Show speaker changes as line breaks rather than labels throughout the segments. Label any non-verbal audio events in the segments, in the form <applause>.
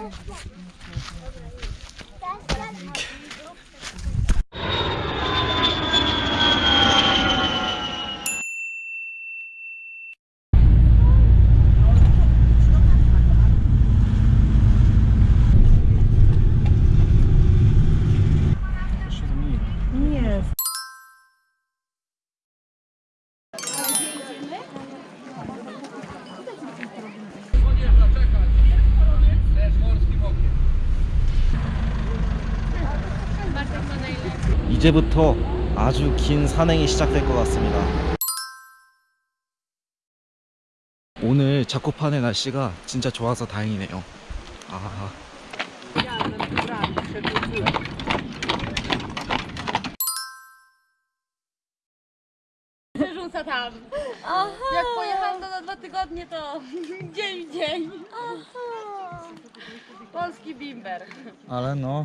Oh, my God.
이제부터 아주 긴 산행이 시작될 것 같습니다. 오늘 자코판의 날씨가 진짜 좋아서 다행이네요. 아,
Rzuca tam. Jak pojechałam to na dwa tygodnie, to dzień w dzień. Polski bimber.
Ale no,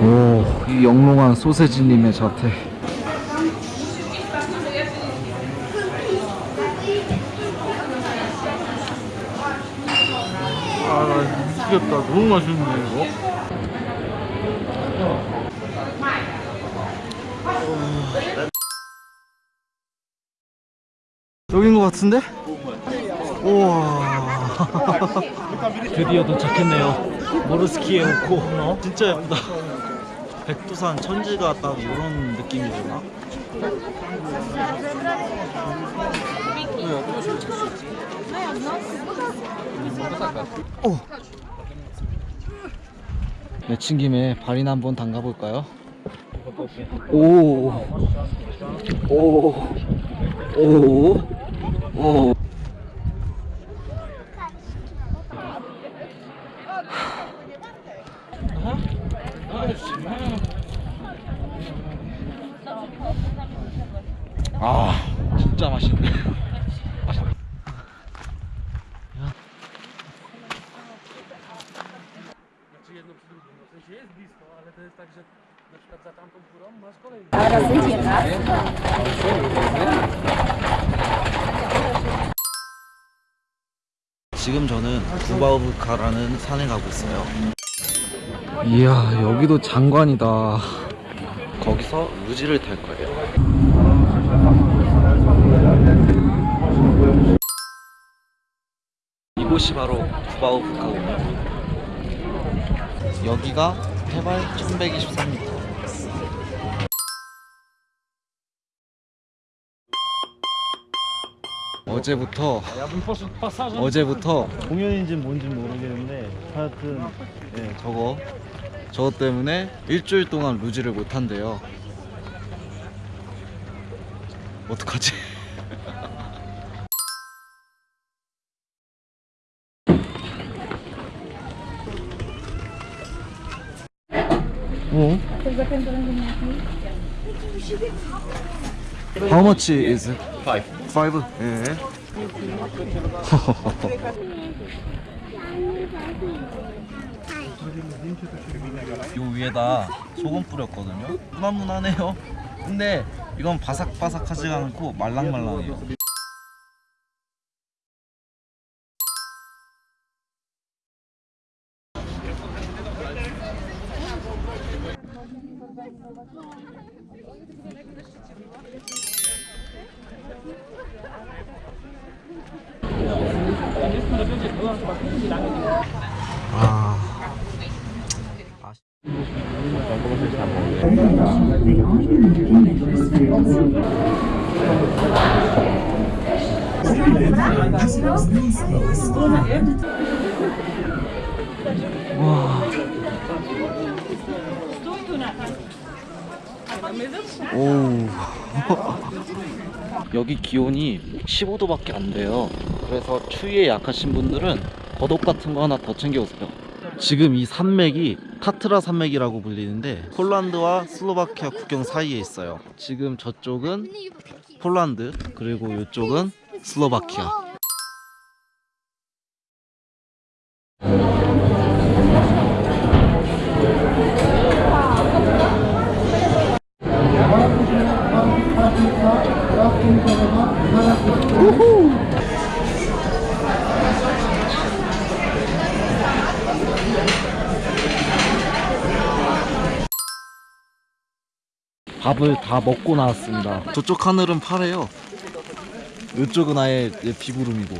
오, 이 영롱한 소세지님의 자태.
아, 나 미치겠다. 너무 맛있네, 이거.
여긴 것 같은데? 우와 <laughs> 드디어 도착했네요 모르스키에 오고 어? 진짜 예쁘다 백두산 천지가 딱 이런 느낌이구나 오. 내친 김에 발이나 한번 담가볼까요? 오. 오. 오. 오. 아, 진짜 맛있네. 지금 저는 구바우브카라는 산에 가고 있어요. 이야, 여기도 장관이다. 거기서 루지를 탈 거예요. 이곳이 바로 구바우브카군요. 여기가 해발 1123m. 어제부터 어제부터 공연인지 뭔지 모르겠는데 하여튼 네, 저거 저거 때문에 일주일 동안 루지를 못 한대요. 어떡하지? 어? How much is it? Five. Five? 예. 요 위에다 소금 뿌렸거든요. 무난무난해요. 근데 이건 바삭바삭하지 않고 말랑말랑해요. 와. 오. <laughs> 여기 기온이 15도밖에 안 돼요. 그래서 추위에 약하신 분들은 겉옷 같은 거 하나 더 챙겨 오세요. 지금 이 산맥이 타트라 산맥이라고 불리는데 폴란드와 슬로바키아 국경 사이에 있어요. 지금 저쪽은 폴란드 그리고 이쪽은 슬로바키아. 밥을 다 먹고 나왔습니다. 저쪽 하늘은 파래요. 이쪽은 아예 예, 비구름이고.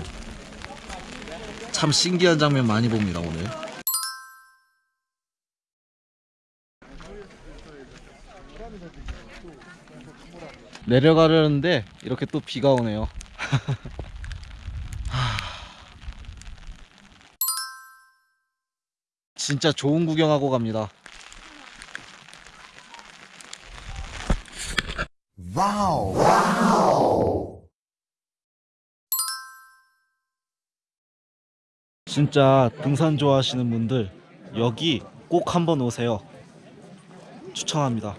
참 신기한 장면 많이 봅니다 오늘. 내려가려는데 이렇게 또 비가 오네요. <laughs> 하. 진짜 좋은 구경하고 갑니다. 진짜 등산 좋아하시는 분들 여기 꼭 한번 오세요. 추천합니다.